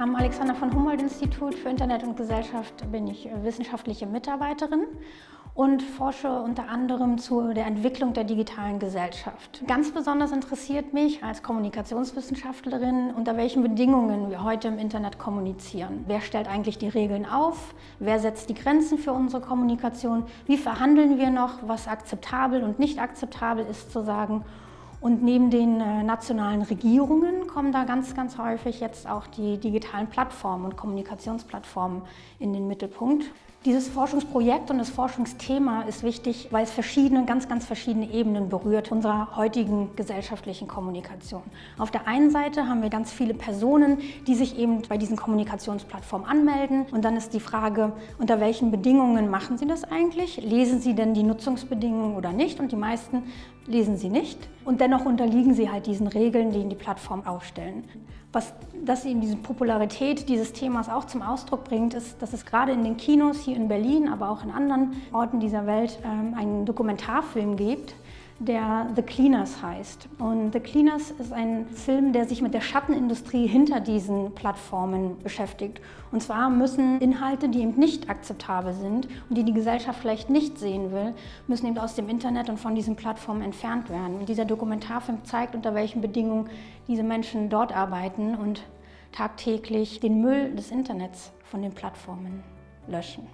Am Alexander von Humboldt Institut für Internet und Gesellschaft bin ich wissenschaftliche Mitarbeiterin und forsche unter anderem zu der Entwicklung der digitalen Gesellschaft. Ganz besonders interessiert mich als Kommunikationswissenschaftlerin, unter welchen Bedingungen wir heute im Internet kommunizieren. Wer stellt eigentlich die Regeln auf? Wer setzt die Grenzen für unsere Kommunikation? Wie verhandeln wir noch, was akzeptabel und nicht akzeptabel ist zu sagen? Und neben den äh, nationalen Regierungen kommen da ganz, ganz häufig jetzt auch die digitalen Plattformen und Kommunikationsplattformen in den Mittelpunkt. Dieses Forschungsprojekt und das Forschungsthema ist wichtig, weil es verschiedene, ganz, ganz verschiedene Ebenen berührt unserer heutigen gesellschaftlichen Kommunikation. Auf der einen Seite haben wir ganz viele Personen, die sich eben bei diesen Kommunikationsplattformen anmelden. Und dann ist die Frage, unter welchen Bedingungen machen sie das eigentlich? Lesen sie denn die Nutzungsbedingungen oder nicht? Und die meisten lesen sie nicht. Und dennoch unterliegen sie halt diesen Regeln, die ihnen die Plattform aufstellen. Was das eben diese Popularität dieses Themas auch zum Ausdruck bringt, ist, dass es gerade in den Kinos hier in Berlin, aber auch in anderen Orten dieser Welt ähm, einen Dokumentarfilm gibt, der The Cleaners heißt. Und The Cleaners ist ein Film, der sich mit der Schattenindustrie hinter diesen Plattformen beschäftigt. Und zwar müssen Inhalte, die eben nicht akzeptabel sind und die die Gesellschaft vielleicht nicht sehen will, müssen eben aus dem Internet und von diesen Plattformen entfernt werden. Und dieser Dokumentarfilm zeigt, unter welchen Bedingungen diese Menschen dort arbeiten und tagtäglich den Müll des Internets von den Plattformen löschen.